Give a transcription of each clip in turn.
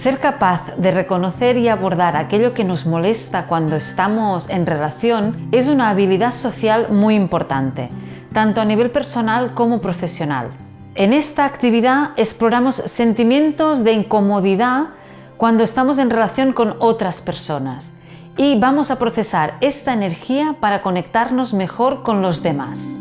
Ser capaz de reconocer y abordar aquello que nos molesta cuando estamos en relación es una habilidad social muy importante, tanto a nivel personal como profesional. En esta actividad exploramos sentimientos de incomodidad cuando estamos en relación con otras personas y vamos a procesar esta energía para conectarnos mejor con los demás.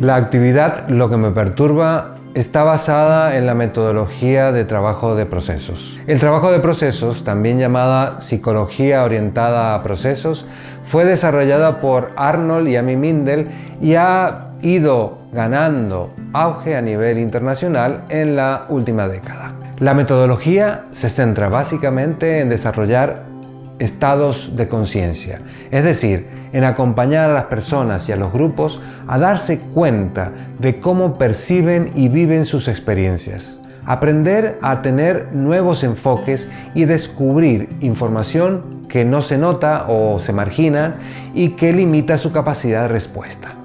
La actividad Lo que me perturba está basada en la metodología de trabajo de procesos. El trabajo de procesos, también llamada psicología orientada a procesos, fue desarrollada por Arnold y Amy Mindel y ha ido ganando auge a nivel internacional en la última década. La metodología se centra básicamente en desarrollar estados de conciencia, es decir, en acompañar a las personas y a los grupos a darse cuenta de cómo perciben y viven sus experiencias, aprender a tener nuevos enfoques y descubrir información que no se nota o se margina y que limita su capacidad de respuesta.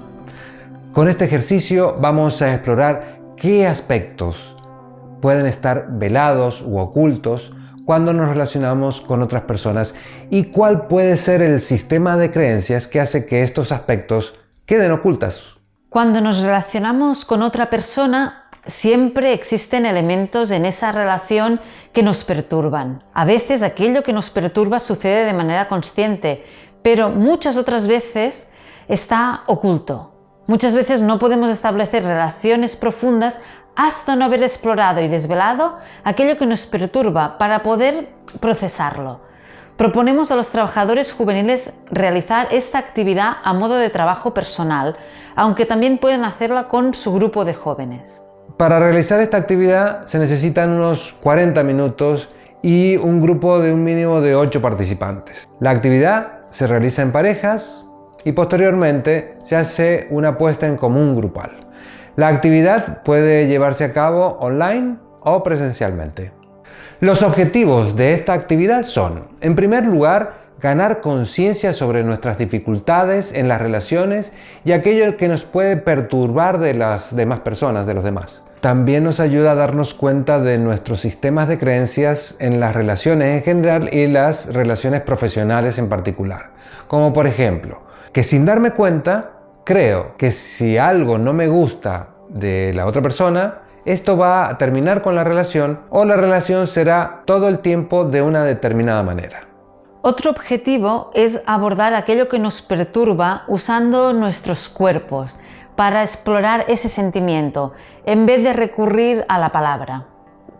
Con este ejercicio vamos a explorar qué aspectos pueden estar velados u ocultos cuando nos relacionamos con otras personas y cuál puede ser el sistema de creencias que hace que estos aspectos queden ocultas. Cuando nos relacionamos con otra persona, siempre existen elementos en esa relación que nos perturban. A veces aquello que nos perturba sucede de manera consciente, pero muchas otras veces está oculto. Muchas veces no podemos establecer relaciones profundas hasta no haber explorado y desvelado aquello que nos perturba para poder procesarlo. Proponemos a los trabajadores juveniles realizar esta actividad a modo de trabajo personal, aunque también pueden hacerla con su grupo de jóvenes. Para realizar esta actividad se necesitan unos 40 minutos y un grupo de un mínimo de 8 participantes. La actividad se realiza en parejas y posteriormente se hace una puesta en común grupal. La actividad puede llevarse a cabo online o presencialmente. Los objetivos de esta actividad son, en primer lugar, ganar conciencia sobre nuestras dificultades en las relaciones y aquello que nos puede perturbar de las demás personas, de los demás. También nos ayuda a darnos cuenta de nuestros sistemas de creencias en las relaciones en general y las relaciones profesionales en particular. Como por ejemplo, que sin darme cuenta creo que si algo no me gusta de la otra persona, esto va a terminar con la relación o la relación será todo el tiempo de una determinada manera. Otro objetivo es abordar aquello que nos perturba usando nuestros cuerpos para explorar ese sentimiento en vez de recurrir a la palabra.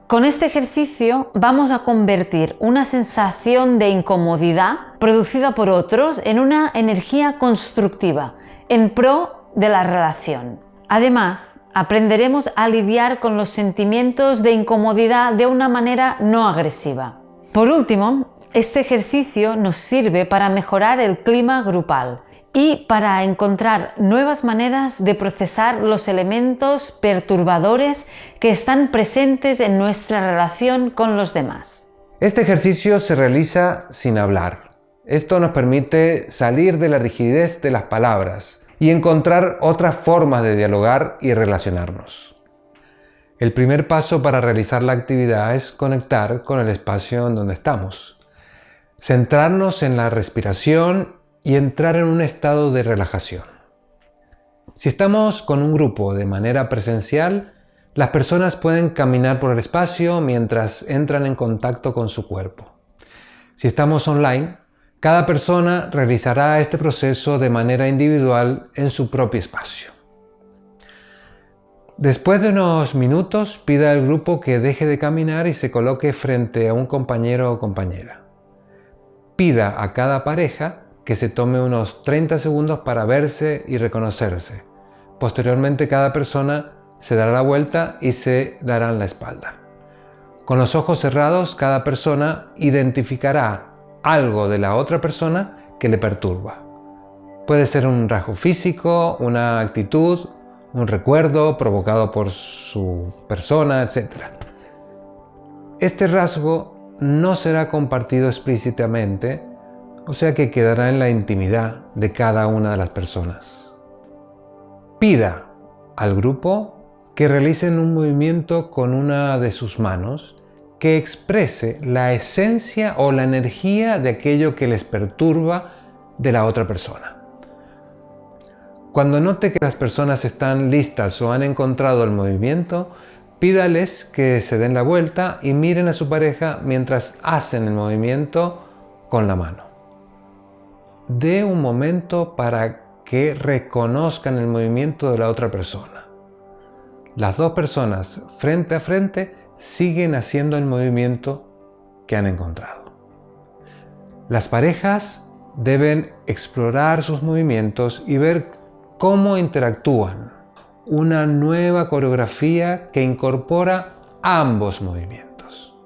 Con este ejercicio vamos a convertir una sensación de incomodidad producida por otros en una energía constructiva en pro de la relación. Además, aprenderemos a lidiar con los sentimientos de incomodidad de una manera no agresiva. Por último, este ejercicio nos sirve para mejorar el clima grupal y para encontrar nuevas maneras de procesar los elementos perturbadores que están presentes en nuestra relación con los demás. Este ejercicio se realiza sin hablar. Esto nos permite salir de la rigidez de las palabras y encontrar otras formas de dialogar y relacionarnos. El primer paso para realizar la actividad es conectar con el espacio en donde estamos. Centrarnos en la respiración y entrar en un estado de relajación. Si estamos con un grupo de manera presencial, las personas pueden caminar por el espacio mientras entran en contacto con su cuerpo. Si estamos online, cada persona realizará este proceso de manera individual en su propio espacio. Después de unos minutos, pida al grupo que deje de caminar y se coloque frente a un compañero o compañera. Pida a cada pareja que se tome unos 30 segundos para verse y reconocerse. Posteriormente cada persona se dará la vuelta y se darán la espalda. Con los ojos cerrados, cada persona identificará algo de la otra persona que le perturba. Puede ser un rasgo físico, una actitud, un recuerdo provocado por su persona, etc. Este rasgo no será compartido explícitamente, o sea que quedará en la intimidad de cada una de las personas. Pida al grupo que realicen un movimiento con una de sus manos que exprese la esencia o la energía de aquello que les perturba de la otra persona. Cuando note que las personas están listas o han encontrado el movimiento, pídales que se den la vuelta y miren a su pareja mientras hacen el movimiento con la mano. Dé un momento para que reconozcan el movimiento de la otra persona. Las dos personas frente a frente siguen haciendo el movimiento que han encontrado. Las parejas deben explorar sus movimientos y ver cómo interactúan. Una nueva coreografía que incorpora ambos movimientos.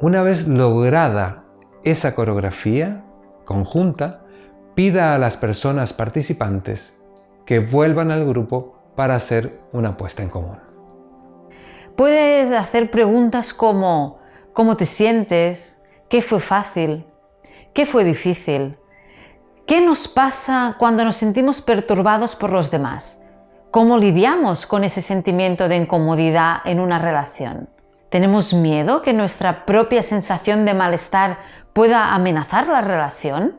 Una vez lograda esa coreografía conjunta, pida a las personas participantes que vuelvan al grupo para hacer una puesta en común. Puedes hacer preguntas como ¿cómo te sientes? ¿Qué fue fácil? ¿Qué fue difícil? ¿Qué nos pasa cuando nos sentimos perturbados por los demás? ¿Cómo lidiamos con ese sentimiento de incomodidad en una relación? ¿Tenemos miedo que nuestra propia sensación de malestar pueda amenazar la relación?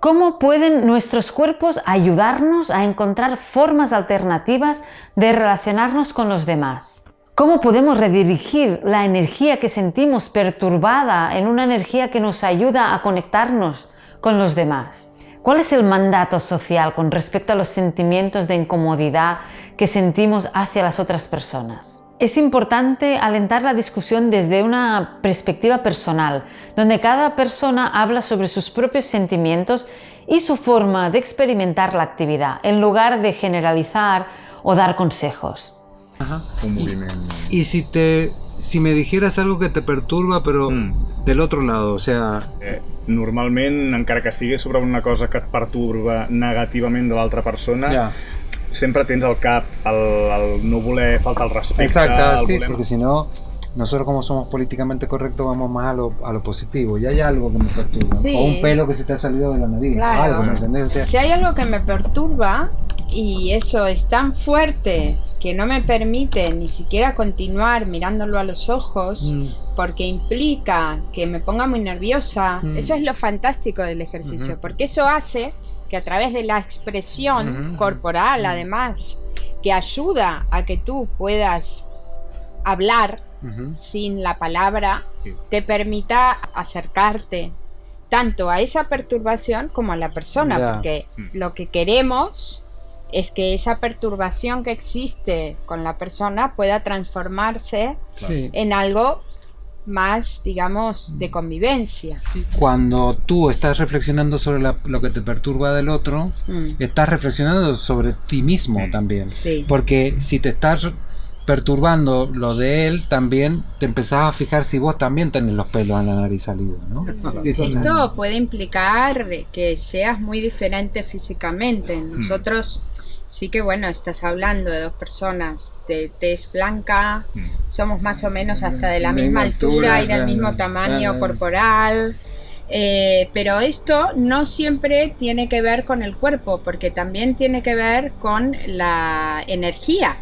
¿Cómo pueden nuestros cuerpos ayudarnos a encontrar formas alternativas de relacionarnos con los demás? ¿Cómo podemos redirigir la energía que sentimos perturbada en una energía que nos ayuda a conectarnos con los demás? ¿Cuál es el mandato social con respecto a los sentimientos de incomodidad que sentimos hacia las otras personas? Es importante alentar la discusión desde una perspectiva personal, donde cada persona habla sobre sus propios sentimientos y su forma de experimentar la actividad, en lugar de generalizar o dar consejos. Y, si te si me dijeras algo que te perturba, pero mm. del otro lado, o sea... Eh, normalment, encara que sigui sobre una cosa que et perturba negativament de l'altra persona, ja. sempre tens al cap el, el no voler faltar el respecte... Exacte, el sí, voler... porque si no, nosotros como somos políticamente correctos vamos más a lo, a lo positivo. Y hay algo que me perturba. Sí. O un pelo que se te ha salido de la nariz. Claro. Algo, ¿me entendés? O sea, si hay algo que me perturba y eso es tan fuerte que no me permite ni siquiera continuar mirándolo a los ojos mm. porque implica que me ponga muy nerviosa. Mm. Eso es lo fantástico del ejercicio, mm porque eso hace que a través de la expresión corporal, además, que ayuda a que tú puedas hablar sin la palabra, sí. te permita acercarte tanto a esa perturbación como a la persona, yeah. porque lo que queremos es que esa perturbación que existe con la persona pueda transformarse sí. en algo más, digamos, de convivencia. Cuando tú estás reflexionando sobre la, lo que te perturba del otro, mm. estás reflexionando sobre ti mismo también. Sí. Porque si te estás perturbando lo de él, también te empezás a fijar si vos también tenés los pelos en la nariz salidos, ¿no? Esto puede implicar que seas muy diferente físicamente. Mm. Nosotros sí que bueno, estás hablando de dos personas de tez blanca, mm. somos más o menos hasta de la misma, altura, y del mismo tamaño corporal. Eh, pero esto no siempre tiene que ver con el cuerpo, porque también tiene que ver con la energía.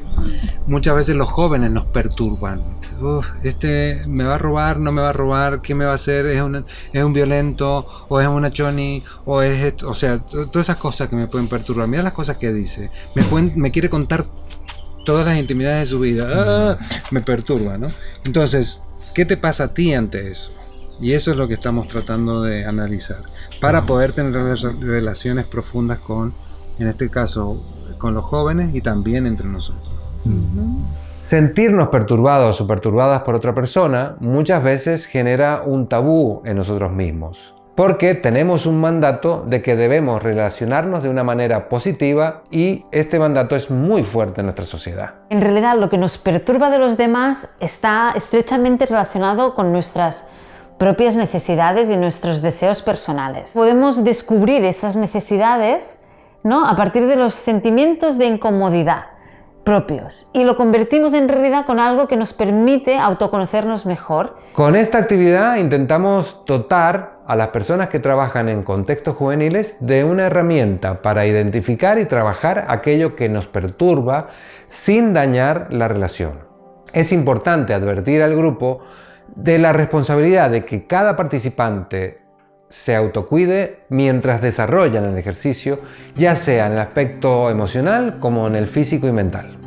Muchas veces los jóvenes nos perturban. Uf, este me va a robar, no me va a robar, ¿qué me va a hacer? ¿Es un, es un violento? ¿O es una choni? ¿O es esto? O sea, todas esas cosas que me pueden perturbar. Mira las cosas que dice. Me, pueden, me quiere contar todas las intimidades de su vida. ¡Ah! Me perturba, ¿no? Entonces, ¿qué te pasa a ti ante eso? Y eso es lo que estamos tratando de analizar para poder tener relaciones profundas con, en este caso, con los jóvenes y también entre nosotros. Sentirnos perturbados o perturbadas por otra persona muchas veces genera un tabú en nosotros mismos. Porque tenemos un mandato de que debemos relacionarnos de una manera positiva y este mandato es muy fuerte en nuestra sociedad. En realidad lo que nos perturba de los demás está estrechamente relacionado con nuestras propias necesidades y nuestros deseos personales. Podemos descubrir esas necesidades ¿no? a partir de los sentimientos de incomodidad propios y lo convertimos en realidad con algo que nos permite autoconocernos mejor. Con esta actividad intentamos dotar a las personas que trabajan en contextos juveniles de una herramienta para identificar y trabajar aquello que nos perturba sin dañar la relación. Es importante advertir al grupo de la responsabilidad de que cada participante se autocuide mientras desarrollan el ejercicio, ya sea en el aspecto emocional como en el físico y mental.